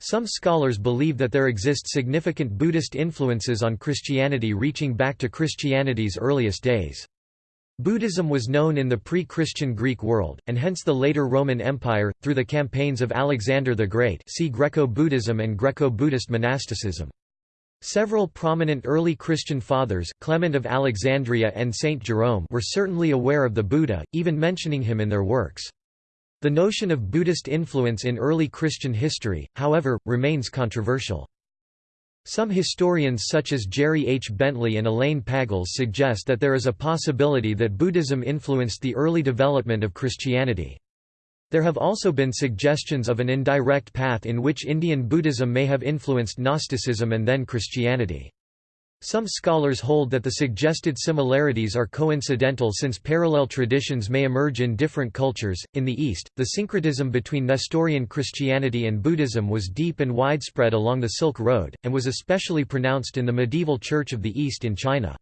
Some scholars believe that there exist significant Buddhist influences on Christianity reaching back to Christianity's earliest days. Buddhism was known in the pre-Christian Greek world, and hence the later Roman Empire, through the campaigns of Alexander the Great see Greco-Buddhism and Greco-Buddhist monasticism. Several prominent early Christian fathers Clement of Alexandria and Saint Jerome were certainly aware of the Buddha, even mentioning him in their works. The notion of Buddhist influence in early Christian history, however, remains controversial. Some historians such as Jerry H. Bentley and Elaine Pagels suggest that there is a possibility that Buddhism influenced the early development of Christianity. There have also been suggestions of an indirect path in which Indian Buddhism may have influenced Gnosticism and then Christianity. Some scholars hold that the suggested similarities are coincidental since parallel traditions may emerge in different cultures. In the East, the syncretism between Nestorian Christianity and Buddhism was deep and widespread along the Silk Road, and was especially pronounced in the medieval Church of the East in China.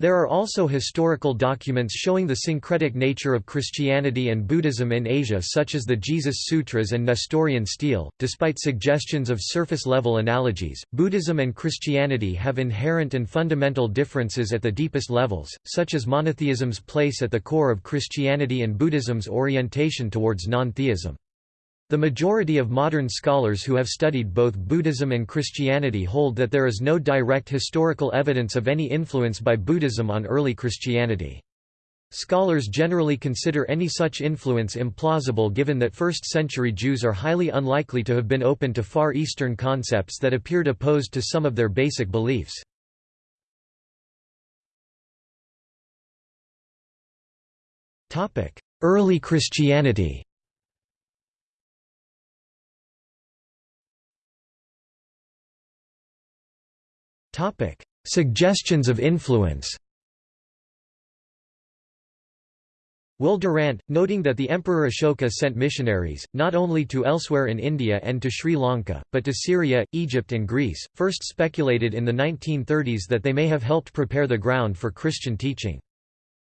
There are also historical documents showing the syncretic nature of Christianity and Buddhism in Asia such as the Jesus Sutras and Nestorian stele. Despite suggestions of surface-level analogies, Buddhism and Christianity have inherent and fundamental differences at the deepest levels, such as monotheism's place at the core of Christianity and Buddhism's orientation towards non-theism. The majority of modern scholars who have studied both Buddhism and Christianity hold that there is no direct historical evidence of any influence by Buddhism on early Christianity. Scholars generally consider any such influence implausible given that first-century Jews are highly unlikely to have been open to Far Eastern concepts that appeared opposed to some of their basic beliefs. Early Christianity Suggestions of influence Will Durant, noting that the Emperor Ashoka sent missionaries, not only to elsewhere in India and to Sri Lanka, but to Syria, Egypt and Greece, first speculated in the 1930s that they may have helped prepare the ground for Christian teaching.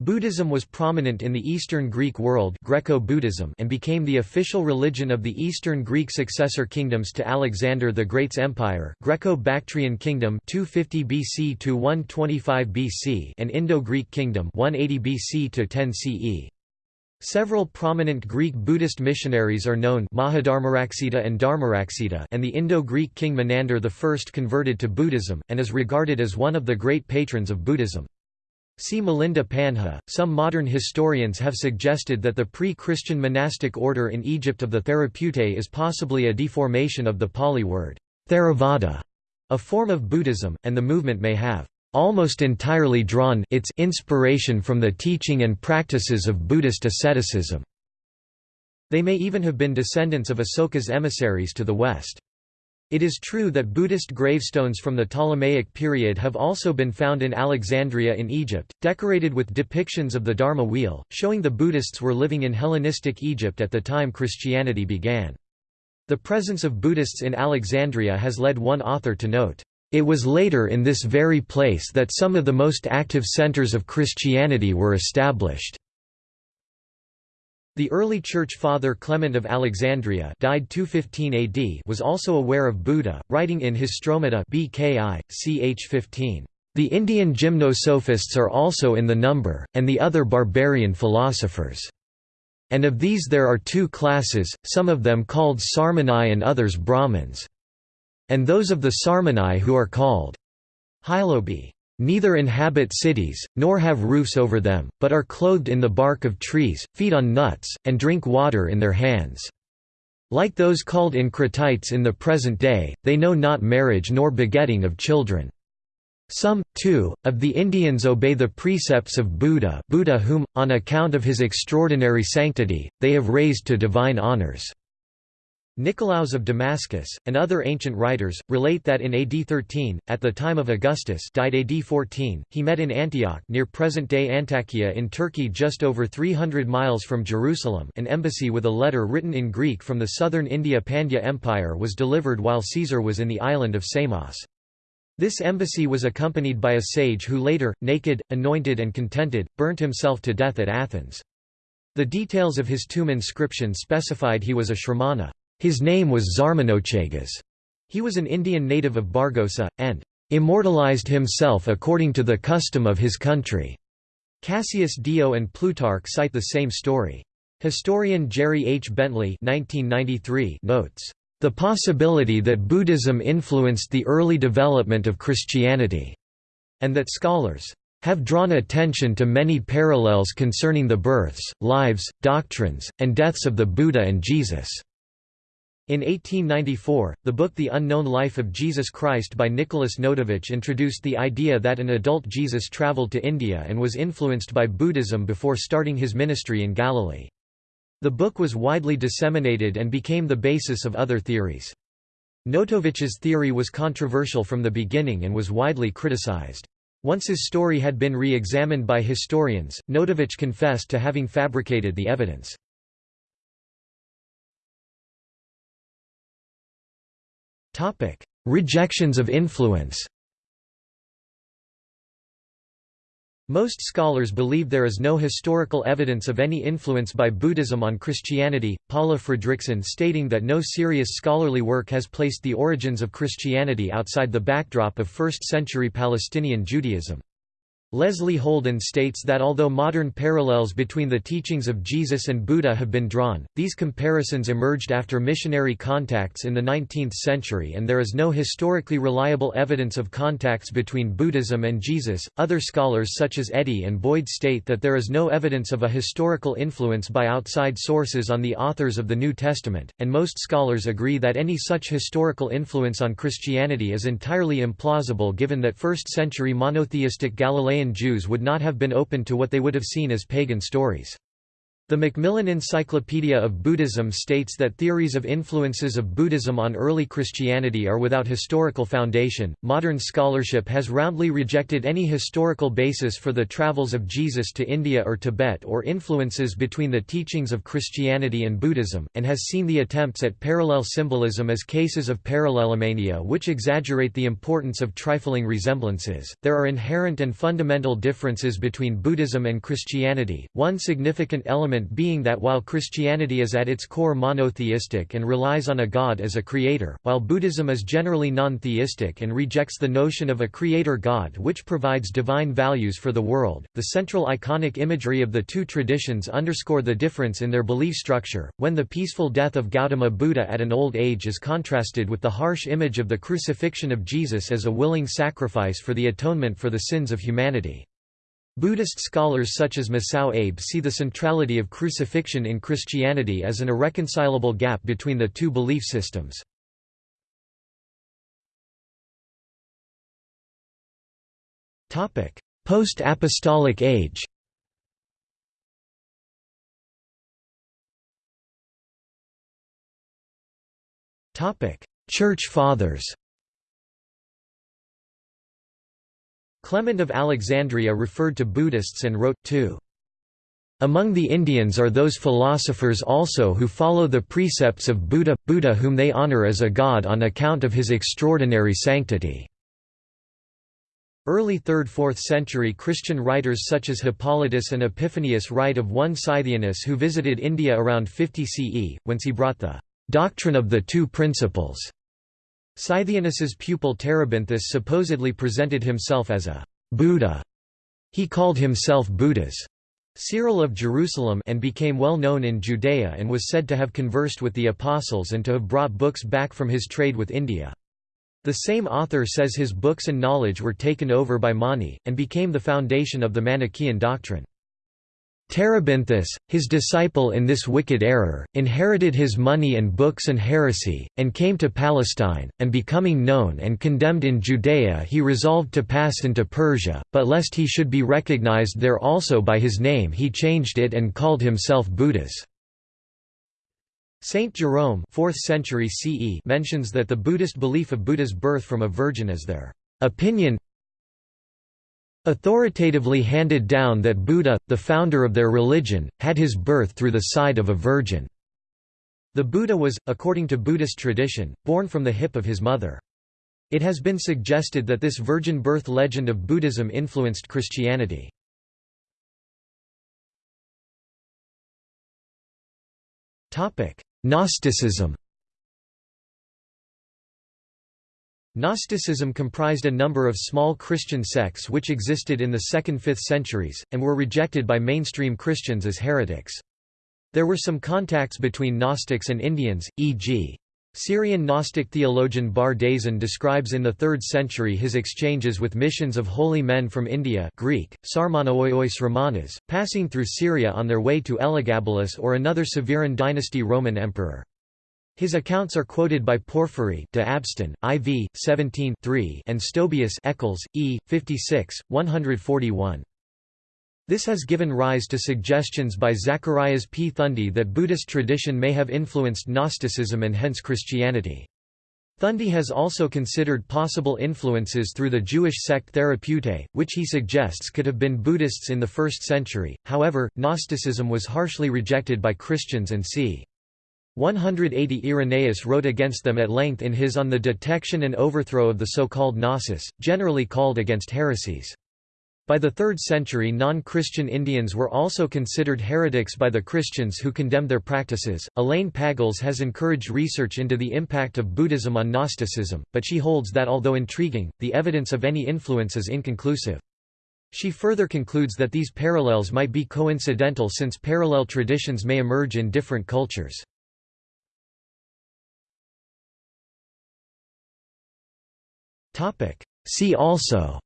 Buddhism was prominent in the Eastern Greek world Greco-Buddhism and became the official religion of the Eastern Greek successor kingdoms to Alexander the Great's empire Greco-Bactrian kingdom 250 BC to 125 BC and Indo-Greek kingdom 180 BC to 10 CE. Several prominent Greek Buddhist missionaries are known Mahadharmaraksita and Dharmaraksita and the Indo-Greek king Menander I converted to Buddhism, and is regarded as one of the great patrons of Buddhism. See Milinda Panha. Some modern historians have suggested that the pre-Christian monastic order in Egypt of the Therapeutae is possibly a deformation of the Pali word Theravada, a form of Buddhism, and the movement may have almost entirely drawn its inspiration from the teaching and practices of Buddhist asceticism. They may even have been descendants of Asoka's emissaries to the west. It is true that Buddhist gravestones from the Ptolemaic period have also been found in Alexandria in Egypt, decorated with depictions of the Dharma wheel, showing the Buddhists were living in Hellenistic Egypt at the time Christianity began. The presence of Buddhists in Alexandria has led one author to note, "...it was later in this very place that some of the most active centers of Christianity were established." The early church father Clement of Alexandria died 215 AD was also aware of Buddha, writing in his Stromata BKI, ch 15, "...the Indian gymnosophists are also in the number, and the other barbarian philosophers. And of these there are two classes, some of them called Sarmani and others Brahmins. And those of the Sarmani who are called Hylobi neither inhabit cities, nor have roofs over them, but are clothed in the bark of trees, feed on nuts, and drink water in their hands. Like those called Encratites in the present day, they know not marriage nor begetting of children. Some, too, of the Indians obey the precepts of Buddha Buddha whom, on account of his extraordinary sanctity, they have raised to divine honors. Nicolaus of Damascus, and other ancient writers, relate that in AD 13, at the time of Augustus died AD 14, he met in Antioch near present-day Antakya in Turkey just over 300 miles from Jerusalem an embassy with a letter written in Greek from the southern India Pandya Empire was delivered while Caesar was in the island of Samos. This embassy was accompanied by a sage who later, naked, anointed and contented, burnt himself to death at Athens. The details of his tomb inscription specified he was a Shramana. His name was Zarmanochagas. He was an Indian native of Bargosa, and immortalized himself according to the custom of his country. Cassius Dio and Plutarch cite the same story. Historian Jerry H. Bentley 1993 notes, "...the possibility that Buddhism influenced the early development of Christianity," and that scholars have drawn attention to many parallels concerning the births, lives, doctrines, and deaths of the Buddha and Jesus." In 1894, the book The Unknown Life of Jesus Christ by Nicholas Notovitch introduced the idea that an adult Jesus traveled to India and was influenced by Buddhism before starting his ministry in Galilee. The book was widely disseminated and became the basis of other theories. Notovitch's theory was controversial from the beginning and was widely criticized. Once his story had been re-examined by historians, Notovitch confessed to having fabricated the evidence. Rejections of influence Most scholars believe there is no historical evidence of any influence by Buddhism on Christianity, Paula Fredriksen stating that no serious scholarly work has placed the origins of Christianity outside the backdrop of 1st-century Palestinian Judaism. Leslie Houlden states that although modern parallels between the teachings of Jesus and Buddha have been drawn, these comparisons emerged after missionary contacts in the 19th century and there is no historically reliable evidence of contacts between Buddhism and Jesus. Other scholars such as Eddy and Boyd state that there is no evidence of a historical influence by outside sources on the authors of the New Testament, and most scholars agree that any such historical influence on Christianity is entirely implausible given that 1st century monotheistic Galilean Jews would not have been open to what they would have seen as pagan stories. The Macmillan Encyclopedia of Buddhism states that theories of influences of Buddhism on early Christianity are without historical foundation. Modern scholarship has roundly rejected any historical basis for the travels of Jesus to India or Tibet or influences between the teachings of Christianity and Buddhism, and has seen the attempts at parallel symbolism as cases of parallelomania which exaggerate the importance of trifling resemblances. There are inherent and fundamental differences between Buddhism and Christianity. One significant element being that while Christianity is at its core monotheistic and relies on a god as a creator, while Buddhism is generally non-theistic and rejects the notion of a creator god which provides divine values for the world, the central iconic imagery of the two traditions underscore the difference in their belief structure, when the peaceful death of Gautama Buddha at an old age is contrasted with the harsh image of the crucifixion of Jesus as a willing sacrifice for the atonement for the sins of humanity. Buddhist scholars such as Masao Abe see the centrality of crucifixion in Christianity as an irreconcilable gap between the two belief systems. Post-apostolic age Church Fathers Clement of Alexandria referred to Buddhists and wrote, too. Among the Indians are those philosophers also who follow the precepts of Buddha, Buddha whom they honor as a god on account of his extraordinary sanctity. Early 3rd–4th century Christian writers such as Hippolytus and Epiphanius write of one Scythianus who visited India around 50 CE, whence he brought the "...doctrine of the two principles." Scythianus's pupil Terebinthus supposedly presented himself as a Buddha. He called himself Buddhas. Cyril of Jerusalem and became well known in Judea and was said to have conversed with the apostles and to have brought books back from his trade with India. The same author says his books and knowledge were taken over by Mani, and became the foundation of the Manichaean doctrine. Terebinthus, his disciple in this wicked error, inherited his money and books and heresy, and came to Palestine, and becoming known and condemned in Judea he resolved to pass into Persia, but lest he should be recognized there also by his name he changed it and called himself Buddhas. Saint Jerome 4th century CE mentions that the Buddhist belief of Buddha's birth from a virgin is their opinion authoritatively handed down that Buddha, the founder of their religion, had his birth through the side of a virgin. The Buddha was, according to Buddhist tradition, born from the hip of his mother. It has been suggested that this virgin birth legend of Buddhism influenced Christianity. Gnosticism Gnosticism comprised a number of small Christian sects which existed in the 2nd–5th centuries, and were rejected by mainstream Christians as heretics. There were some contacts between Gnostics and Indians, e.g. Syrian Gnostic theologian Bardaisan describes in the 3rd century his exchanges with missions of holy men from India Greek, Sarmanoiois Romanas, passing through Syria on their way to Elagabalus or another Severan dynasty Roman emperor. His accounts are quoted by Porphyry de Abstin, IV, 17 and Stobaeus Eccles, E. 56, 141. This has given rise to suggestions by Zacharias P. Thundy that Buddhist tradition may have influenced Gnosticism and hence Christianity. Thundy has also considered possible influences through the Jewish sect Therapeutae, which he suggests could have been Buddhists in the 1st century, however, Gnosticism was harshly rejected by Christians and c. 180 Irenaeus wrote against them at length in his On the Detection and Overthrow of the so-called Gnosis, generally called against heresies. By the 3rd century non-Christian Indians were also considered heretics by the Christians who condemned their practices. Elaine Pagels has encouraged research into the impact of Buddhism on Gnosticism, but she holds that although intriguing, the evidence of any influence is inconclusive. She further concludes that these parallels might be coincidental since parallel traditions may emerge in different cultures. See also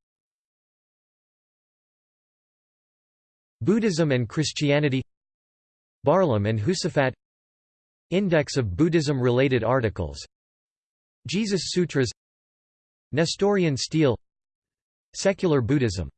Buddhism and Christianity Barlaam and Josaphat Index of Buddhism-related articles Jesus Sutras Nestorian stele Secular Buddhism